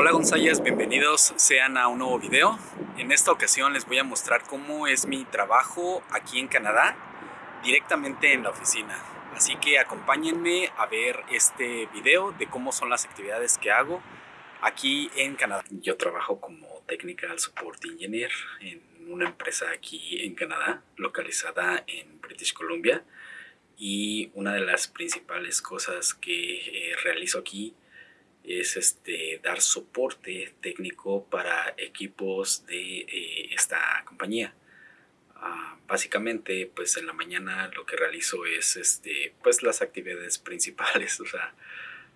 Hola González, bienvenidos sean a un nuevo video. En esta ocasión les voy a mostrar cómo es mi trabajo aquí en Canadá, directamente en la oficina. Así que acompáñenme a ver este video de cómo son las actividades que hago aquí en Canadá. Yo trabajo como Technical Support Engineer en una empresa aquí en Canadá, localizada en British Columbia. Y una de las principales cosas que eh, realizo aquí es este, dar soporte técnico para equipos de eh, esta compañía. Ah, básicamente, pues en la mañana lo que realizo es este, pues las actividades principales, o sea,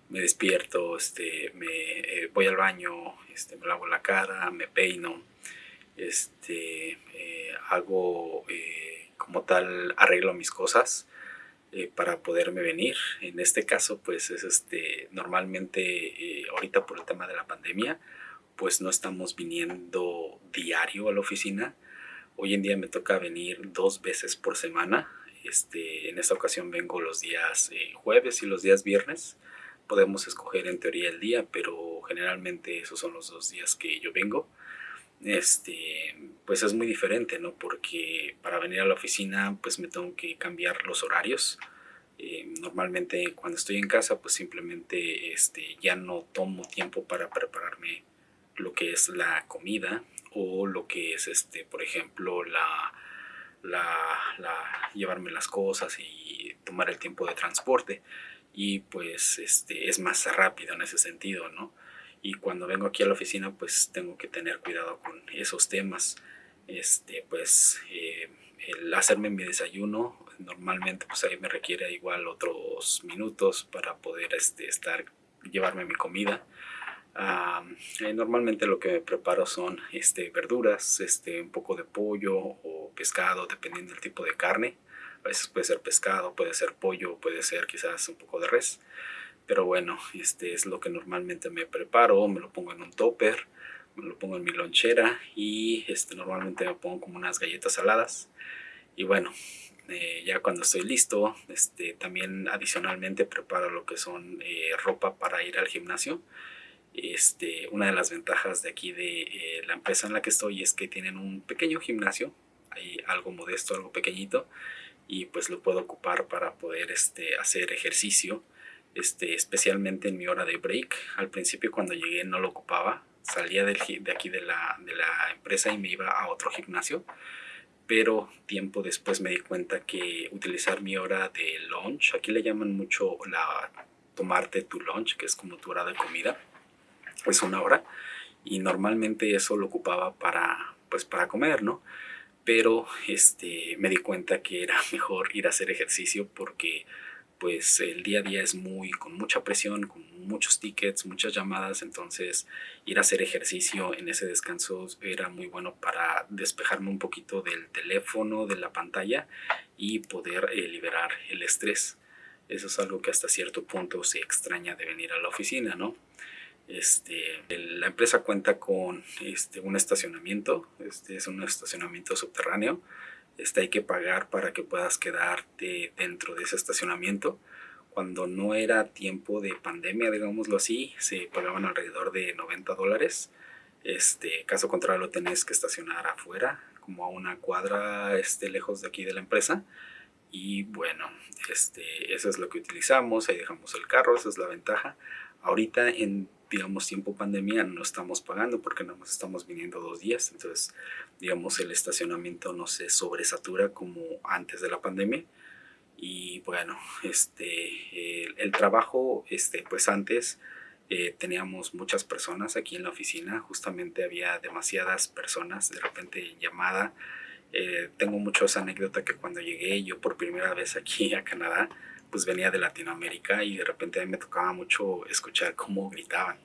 me despierto, este, me eh, voy al baño, este, me lavo la cara, me peino, este, eh, hago como tal, arreglo mis cosas, eh, para poderme venir. En este caso, pues es este, normalmente eh, ahorita por el tema de la pandemia, pues no estamos viniendo diario a la oficina. Hoy en día me toca venir dos veces por semana. Este, en esta ocasión vengo los días eh, jueves y los días viernes. Podemos escoger en teoría el día, pero generalmente esos son los dos días que yo vengo este, pues es muy diferente, ¿no? Porque para venir a la oficina, pues me tengo que cambiar los horarios. Eh, normalmente cuando estoy en casa, pues simplemente este, ya no tomo tiempo para prepararme lo que es la comida o lo que es, este, por ejemplo, la, la, la llevarme las cosas y tomar el tiempo de transporte. Y pues este, es más rápido en ese sentido, ¿no? Y cuando vengo aquí a la oficina pues tengo que tener cuidado con esos temas. Este pues eh, el hacerme mi desayuno normalmente pues ahí me requiere igual otros minutos para poder este estar llevarme mi comida. Eh, normalmente lo que me preparo son este verduras este un poco de pollo o pescado dependiendo del tipo de carne. A veces puede ser pescado puede ser pollo puede ser quizás un poco de res pero bueno, este es lo que normalmente me preparo, me lo pongo en un topper, me lo pongo en mi lonchera y este, normalmente me pongo como unas galletas saladas. Y bueno, eh, ya cuando estoy listo, este, también adicionalmente preparo lo que son eh, ropa para ir al gimnasio. Este, una de las ventajas de aquí de eh, la empresa en la que estoy es que tienen un pequeño gimnasio, hay algo modesto, algo pequeñito, y pues lo puedo ocupar para poder este, hacer ejercicio este, especialmente en mi hora de break. Al principio cuando llegué no lo ocupaba, salía de aquí de la, empresa y me iba a otro gimnasio, pero tiempo después me di cuenta que utilizar mi hora de lunch, aquí le llaman mucho la tomarte tu lunch, que es como tu hora de comida, es una hora, y normalmente eso lo ocupaba para, pues para comer, ¿no? Pero este, me di cuenta que era mejor ir a hacer ejercicio porque pues el día a día es muy con mucha presión, con muchos tickets, muchas llamadas, entonces ir a hacer ejercicio en ese descanso era muy bueno para despejarme un poquito del teléfono, de la pantalla y poder eh, liberar el estrés. Eso es algo que hasta cierto punto se extraña de venir a la oficina, ¿no? Este, la empresa cuenta con este, un estacionamiento, este es un estacionamiento subterráneo, este, hay que pagar para que puedas quedarte dentro de ese estacionamiento. Cuando no era tiempo de pandemia, digámoslo así, se pagaban alrededor de 90 dólares. Este, caso contrario, lo tenés que estacionar afuera, como a una cuadra este, lejos de aquí de la empresa. Y bueno, este, eso es lo que utilizamos, ahí dejamos el carro, esa es la ventaja. Ahorita en digamos, tiempo pandemia no estamos pagando porque nada más estamos viniendo dos días. Entonces, digamos, el estacionamiento no se sobresatura como antes de la pandemia. Y bueno, este, el, trabajo, este, pues antes eh, teníamos muchas personas aquí en la oficina. Justamente había demasiadas personas de repente llamada. Eh, tengo muchas anécdotas que cuando llegué yo por primera vez aquí a Canadá, pues venía de Latinoamérica y de repente a mí me tocaba mucho escuchar cómo gritaban.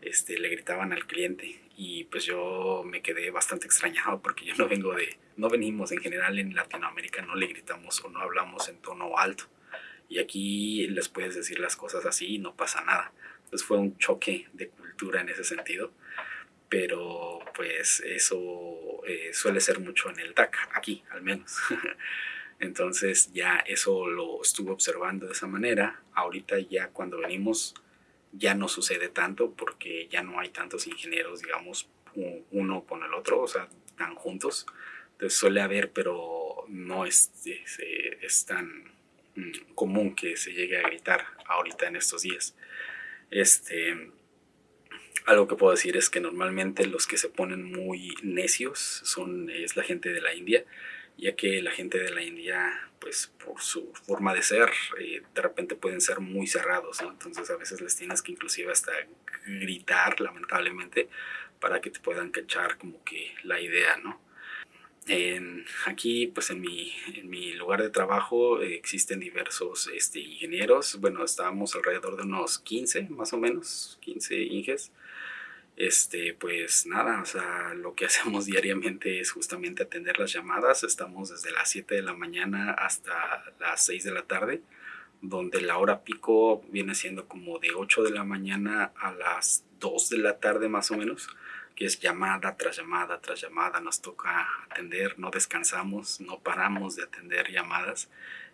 Este, le gritaban al cliente y pues yo me quedé bastante extrañado porque yo no vengo de, no venimos en general en Latinoamérica, no le gritamos o no hablamos en tono alto y aquí les puedes decir las cosas así y no pasa nada. Entonces fue un choque de cultura en ese sentido, pero pues eso eh, suele ser mucho en el DAC, aquí al menos. Entonces ya eso lo estuve observando de esa manera. Ahorita ya cuando venimos ya no sucede tanto porque ya no hay tantos ingenieros, digamos, uno con el otro, o sea, tan juntos. Entonces suele haber, pero no es, es, tan mm, común que se llegue a gritar ahorita en estos días. Este, algo que puedo decir es que normalmente los que se ponen muy necios son, es la gente de la India, ya que la gente de la India, pues por su forma de ser, eh, de repente pueden ser muy cerrados, entonces a veces les tienes que inclusive hasta gritar, lamentablemente, para que te puedan cachar como que la idea, ¿no? aquí, pues en mi, en mi, lugar de trabajo existen diversos este, ingenieros. Bueno, estábamos alrededor de unos 15, más o menos, 15 inges este, pues nada, o sea, lo que hacemos diariamente es justamente atender las llamadas. Estamos desde las 7 de la mañana hasta las 6 de la tarde, donde la hora pico viene siendo como de 8 de la mañana a las 2 de la tarde más o menos, que es llamada tras llamada tras llamada. Nos toca atender, no descansamos, no paramos de atender llamadas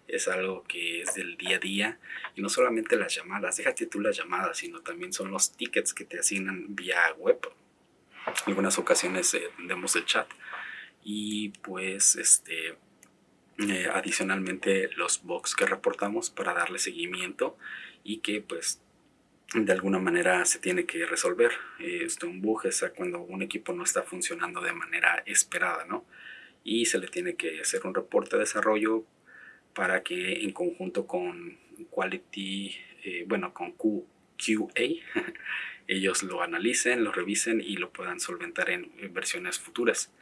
es algo que es del día a día y no solamente las llamadas, déjate tú las llamadas, sino también son los tickets que te asignan vía web. En algunas ocasiones eh, el chat y pues este eh, adicionalmente los bugs que reportamos para darle seguimiento y que pues de alguna manera se tiene que resolver. Esto un bug es cuando un equipo no está funcionando de manera esperada, ¿no? Y se le tiene que hacer un reporte de desarrollo para que en conjunto con Quality, eh, bueno, con QA, ellos lo analicen, lo revisen y lo puedan solventar en, versiones futuras.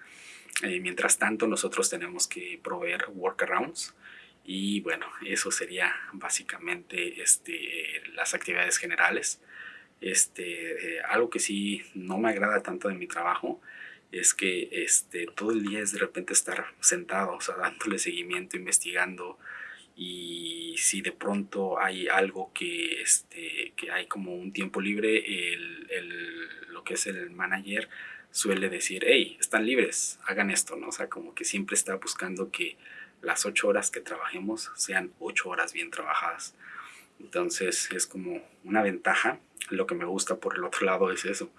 Eh, mientras tanto, nosotros tenemos que proveer workarounds y bueno, eso sería básicamente este, las actividades generales. Este, eh, algo que sí no me agrada tanto de mi trabajo es que este, todo el día es de repente estar sentado, o sea, dándole seguimiento, investigando, y si de pronto hay algo que, este, que hay como un tiempo libre, el, el, lo que es el manager suele decir, hey, están libres, hagan esto, ¿no? O sea, como que siempre está buscando que las ocho horas que trabajemos sean ocho horas bien trabajadas. Entonces es como una ventaja. Lo que me gusta por el otro lado es eso,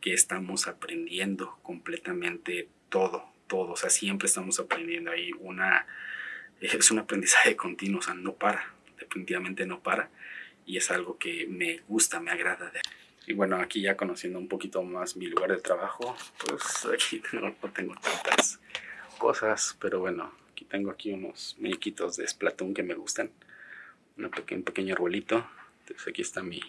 que estamos aprendiendo completamente todo, todo, o sea, siempre estamos aprendiendo. Hay una, es un aprendizaje continuo, o sea, no para, definitivamente no para, y es algo que me gusta, me agrada. Y bueno, aquí ya conociendo un poquito más mi lugar de trabajo, pues aquí no, tengo tantas cosas, pero bueno, aquí tengo aquí unos muñequitos de Splatoon que me gustan, un pequeño, un pequeño arbolito, entonces aquí está mi,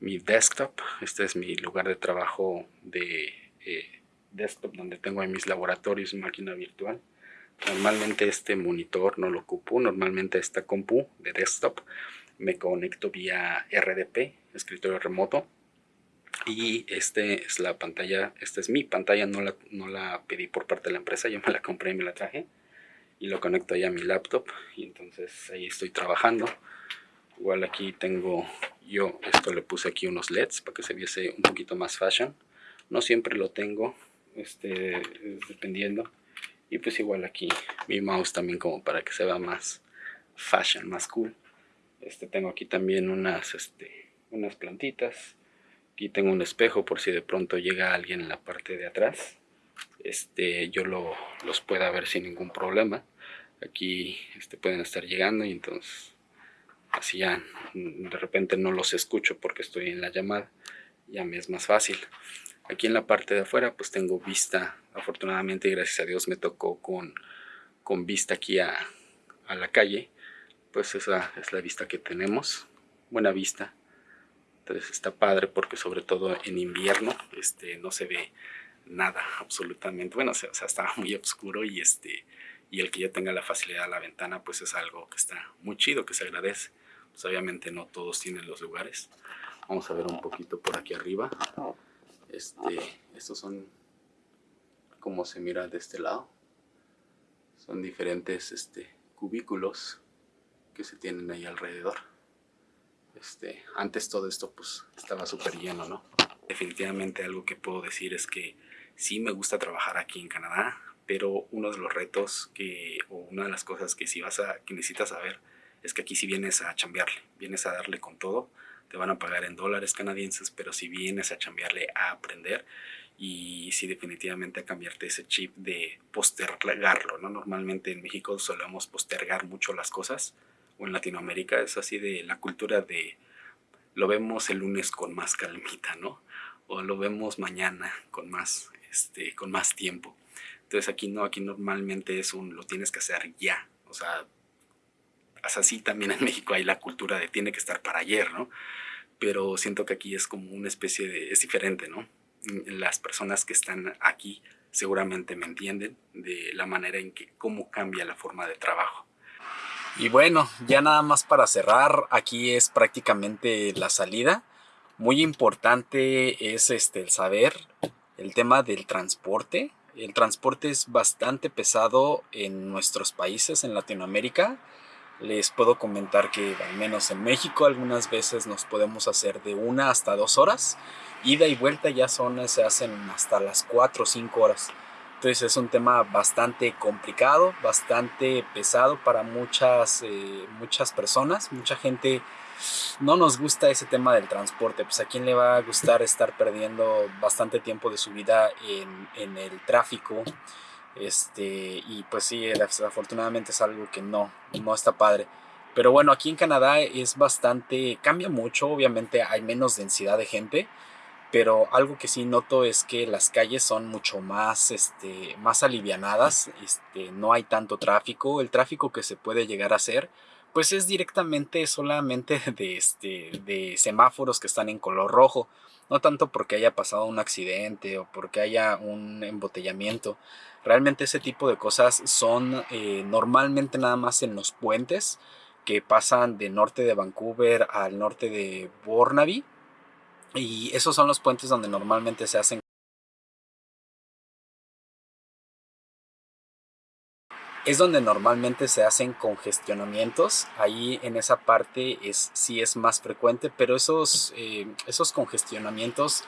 mi desktop. Este es mi lugar de trabajo de eh, desktop donde tengo ahí mis laboratorios máquina virtual. Normalmente este monitor no lo ocupo, normalmente esta compu de desktop me conecto vía RDP, escritorio remoto. Y este es la pantalla, esta es mi pantalla, no la, no la pedí por parte de la empresa, yo me la compré y me la traje. Y lo conecto ahí a mi laptop y entonces ahí estoy trabajando. Igual aquí tengo yo, esto le puse aquí unos LEDs para que se viese un poquito más fashion. No siempre lo tengo, este, dependiendo. Y pues igual aquí mi mouse también como para que se vea más fashion, más cool. Este, tengo aquí también unas, este, unas plantitas. Aquí tengo un espejo por si de pronto llega alguien en la parte de atrás. Este, yo lo, los pueda ver sin ningún problema. Aquí este, pueden estar llegando y entonces así ya de repente no los escucho porque estoy en la llamada, ya me es más fácil. Aquí en la parte de afuera pues tengo vista, afortunadamente y gracias a Dios me tocó con, vista aquí a, a la calle, pues esa es la vista que tenemos, buena vista. Entonces está padre porque sobre todo en invierno este, no se ve nada absolutamente. Bueno, o sea, estaba muy oscuro y, este, y el que ya tenga la facilidad a la ventana pues es algo que está muy chido, que se agradece. Pues obviamente no todos tienen los lugares. Vamos a ver un poquito por aquí arriba. Este, estos son como se mira de este lado. Son diferentes este, cubículos que se tienen ahí alrededor. Este, antes todo esto pues estaba súper lleno, ¿no? Definitivamente algo que puedo decir es que sí me gusta trabajar aquí en Canadá, pero uno de los retos que, o una de las cosas que sí vas a, que necesitas saber es que aquí sí vienes a chambearle, vienes a darle con todo, te van a pagar en dólares canadienses, pero si vienes a chambearle a aprender y si definitivamente a cambiarte ese chip de postergarlo, ¿no? Normalmente en México solemos postergar mucho las cosas, o en Latinoamérica es así de la cultura de lo vemos el lunes con más calmita, ¿no? O lo vemos mañana con más, este, con más tiempo. Entonces aquí no, aquí normalmente es un lo tienes que hacer ya. O sea, así también en México hay la cultura de tiene que estar para ayer, ¿no? Pero siento que aquí es como una especie de, es diferente, ¿no? Las personas que están aquí seguramente me entienden de la manera en que cómo cambia la forma de trabajo. Y bueno, ya nada más para cerrar, aquí es prácticamente la salida. Muy importante es este, el saber el tema del transporte. El transporte es bastante pesado en nuestros países, en Latinoamérica. Les puedo comentar que al menos en México algunas veces nos podemos hacer de una hasta dos horas. Ida y vuelta ya son, se hacen hasta las cuatro o cinco horas. Entonces es un tema bastante complicado, bastante pesado para muchas, eh, muchas personas. Mucha gente no nos gusta ese tema del transporte. Pues a quién le va a gustar estar perdiendo bastante tiempo de su vida en, en el tráfico. Este, y pues sí, desafortunadamente es algo que no, no está padre. Pero bueno, aquí en Canadá es bastante, cambia mucho, obviamente hay menos densidad de gente pero algo que sí noto es que las calles son mucho más, este, más alivianadas, este, no hay tanto tráfico, el tráfico que se puede llegar a hacer, pues es directamente solamente de, este, de semáforos que están en color rojo, no tanto porque haya pasado un accidente o porque haya un embotellamiento, realmente ese tipo de cosas son eh, normalmente nada más en los puentes que pasan de norte de Vancouver al norte de Burnaby, y esos son los puentes donde normalmente se hacen es donde normalmente se hacen congestionamientos. Ahí en esa parte es, sí es más frecuente, pero esos, eh, esos congestionamientos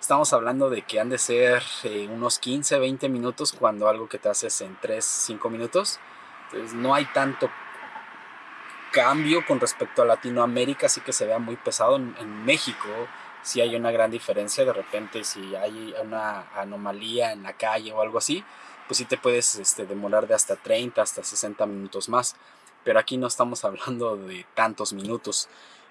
estamos hablando de que han de ser eh, unos 15, 20 minutos cuando algo que te haces en 3, 5 minutos. Entonces no hay tanto cambio con respecto a Latinoamérica, así que se vea muy pesado en, en México si hay una gran diferencia. De repente, si hay una anomalía en la calle o algo así, pues sí te puedes este, demorar de hasta 30, hasta 60 minutos más. Pero aquí no estamos hablando de tantos minutos.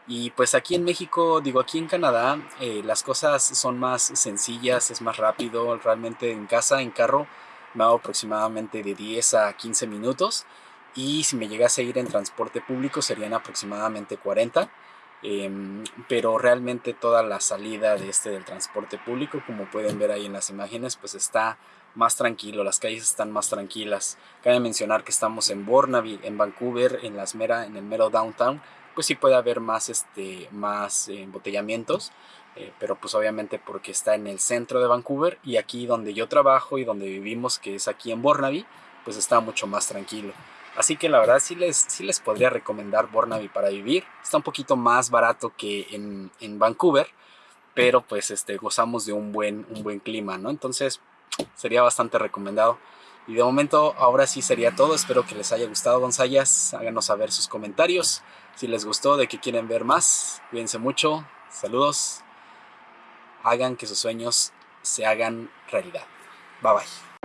Y pues aquí en México, digo aquí en Canadá, eh, las cosas son más sencillas, es más rápido. Realmente en casa, en carro, me hago aproximadamente de 10 a 15 minutos. Y si me llegase a ir en transporte público serían aproximadamente 40 Em, pero realmente toda la salida de este del transporte público, como pueden ver ahí en las imágenes, pues está más tranquilo, las calles están más tranquilas. Cabe mencionar que estamos en Burnaby, en Vancouver, en las mera, en el mero downtown, pues sí puede haber más, este, más embotellamientos, eh, pero pues obviamente porque está en el centro de Vancouver y aquí donde yo trabajo y donde vivimos, que es aquí en Burnaby, pues está mucho más tranquilo. Así que la verdad sí les, sí les podría recomendar Burnaby para vivir. Está un poquito más barato que en, en Vancouver, pero pues este, gozamos de un buen, un buen clima, ¿no? Entonces sería bastante recomendado. Y de momento ahora sí sería todo. Espero que les haya gustado Gonzayas. Háganos saber sus comentarios. Si les gustó, de qué quieren ver más. Cuídense mucho. Saludos. Hagan que sus sueños se hagan realidad. Bye bye.